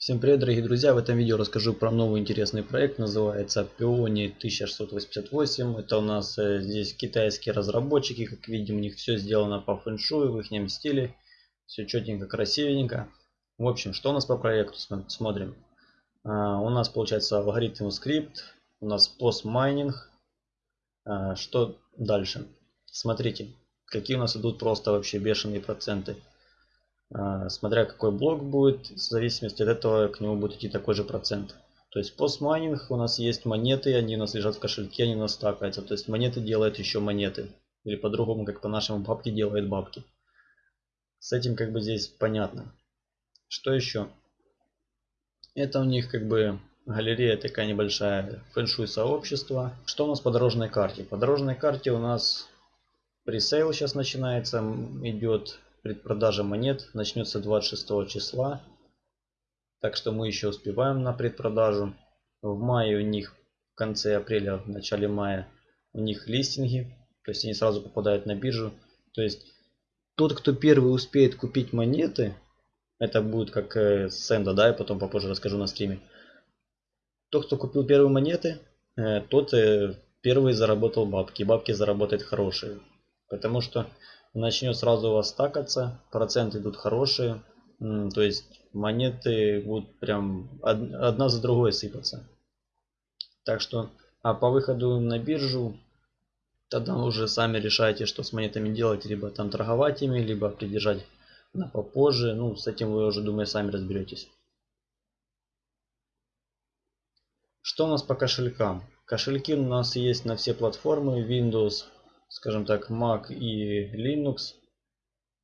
Всем привет, дорогие друзья! В этом видео расскажу про новый интересный проект. Называется Peony 1688. Это у нас э, здесь китайские разработчики. Как видим, у них все сделано по фэншую, в их стиле. Все четенько, красивенько. В общем, что у нас по проекту? Смотрим. А, у нас получается алгоритм скрипт. У нас постмайнинг. А, что дальше? Смотрите, какие у нас идут просто вообще бешеные проценты. А, смотря какой блок будет, в зависимости от этого к нему будет идти такой же процент. То есть постмайнинг у нас есть монеты, они у нас лежат в кошельке, они у нас стакаются. То есть монеты делают еще монеты. Или по-другому, как по-нашему, бабки делают бабки. С этим как бы здесь понятно. Что еще? Это у них как бы галерея такая небольшая, фэншуй сообщества. Что у нас по дорожной карте? По дорожной карте у нас пресейл сейчас начинается, идет предпродажа монет начнется 26 числа. Так что мы еще успеваем на предпродажу. В мае у них, в конце апреля, в начале мая, у них листинги. То есть они сразу попадают на биржу. То есть тот, кто первый успеет купить монеты, это будет как э, Сэнда, да, я потом попозже расскажу на стриме. Тот, кто купил первые монеты, э, тот э, первый заработал бабки. Бабки заработает хорошие. Потому что начнет сразу у вас стакаться, проценты идут хорошие, то есть монеты будут прям одна за другой сыпаться. Так что, а по выходу на биржу, тогда уже сами решайте, что с монетами делать, либо там торговать ими, либо придержать на попозже. Ну, с этим вы уже, думаю, сами разберетесь. Что у нас по кошелькам? Кошельки у нас есть на все платформы Windows, скажем так, Mac и Linux.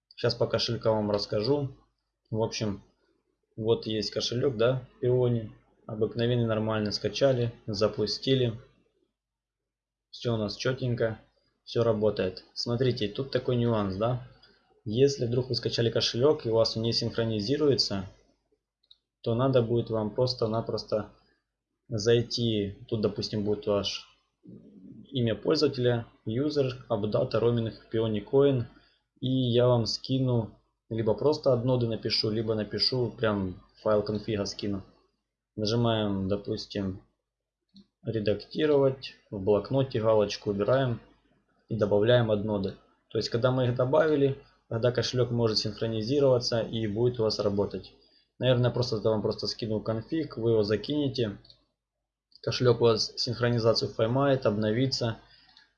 Сейчас по кошелькам вам расскажу. В общем, вот есть кошелек, да, Peony. Обыкновенный, нормально скачали, запустили. Все у нас четенько, все работает. Смотрите, тут такой нюанс, да. Если вдруг вы скачали кошелек и у вас он не синхронизируется, то надо будет вам просто-напросто зайти, тут допустим будет ваш имя пользователя, user, update, roaming, peony. И я вам скину, либо просто от ноды напишу, либо напишу прям файл конфига скину. Нажимаем, допустим, редактировать, в блокноте галочку убираем и добавляем от ноды. То есть, когда мы их добавили, тогда кошелек может синхронизироваться и будет у вас работать. Наверное, просто вам просто скину конфиг, вы его закинете Кошелек у вас синхронизацию поймает, обновится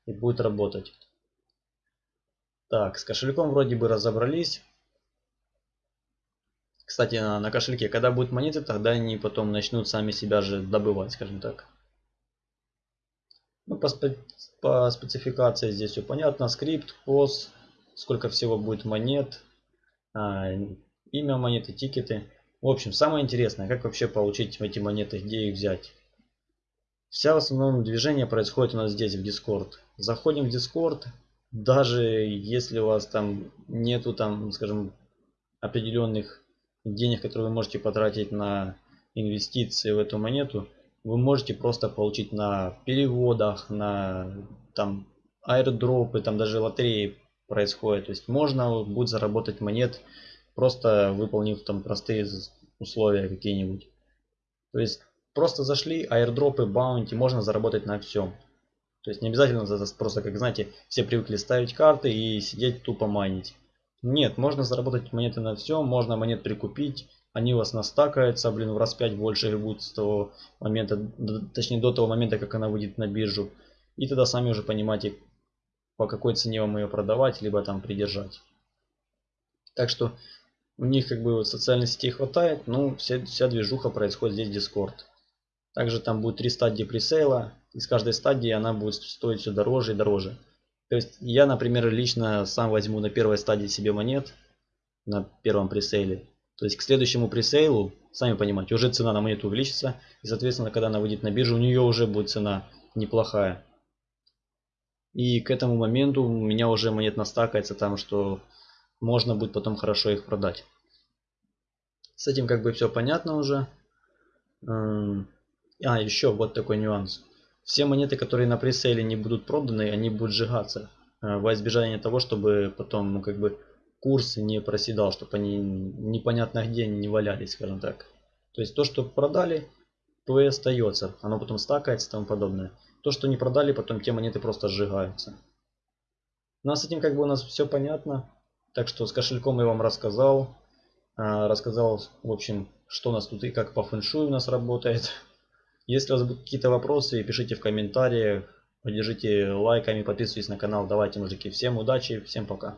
и будет работать. Так, с кошельком вроде бы разобрались. Кстати, на, на кошельке, когда будут монеты, тогда они потом начнут сами себя же добывать, скажем так. Ну, по, спе по спецификации здесь все понятно. Скрипт, POS, сколько всего будет монет, а, имя монеты, тикеты. В общем, самое интересное, как вообще получить эти монеты, где их взять. Вся в основном движение происходит у нас здесь в Discord. Заходим в Discord, даже если у вас там нету там, скажем, определенных денег, которые вы можете потратить на инвестиции в эту монету, вы можете просто получить на переводах, на там аирдропы, там даже лотереи происходят. То есть можно будет заработать монет, просто выполнив там простые условия какие-нибудь. То есть Просто зашли, аирдропы, баунти, можно заработать на всем. То есть не обязательно просто, как знаете, все привыкли ставить карты и сидеть тупо майнить. Нет, можно заработать монеты на всем, можно монет прикупить, они у вас настакаются, блин, в раз 5 больше будут с того момента, точнее до того момента, как она выйдет на биржу. И тогда сами уже понимаете, по какой цене вам ее продавать, либо там придержать. Так что у них как бы социальной сети хватает, но вся, вся движуха происходит здесь в Discord. Также там будет три стадии пресейла. И с каждой стадии она будет стоить все дороже и дороже. То есть я, например, лично сам возьму на первой стадии себе монет. На первом пресейле. То есть к следующему пресейлу, сами понимаете, уже цена на монету увеличится. И соответственно, когда она выйдет на биржу, у нее уже будет цена неплохая. И к этому моменту у меня уже монет настакается там, что можно будет потом хорошо их продать. С этим как бы все понятно уже. А, еще вот такой нюанс. Все монеты, которые на пресейле не будут проданы, они будут сжигаться. Э, во избежание того, чтобы потом, ну, как бы, курс не проседал, чтобы они непонятно где не валялись, скажем так. То есть то, что продали, то и остается. Оно потом стакается и тому подобное. То, что не продали, потом те монеты просто сжигаются. Ну а с этим как бы у нас все понятно. Так что с кошельком я вам рассказал. А, рассказал, в общем, что у нас тут и как по фэншую у нас работает. Если у вас будут какие-то вопросы, пишите в комментариях. Поддержите лайками, подписывайтесь на канал. Давайте, мужики. Всем удачи, всем пока.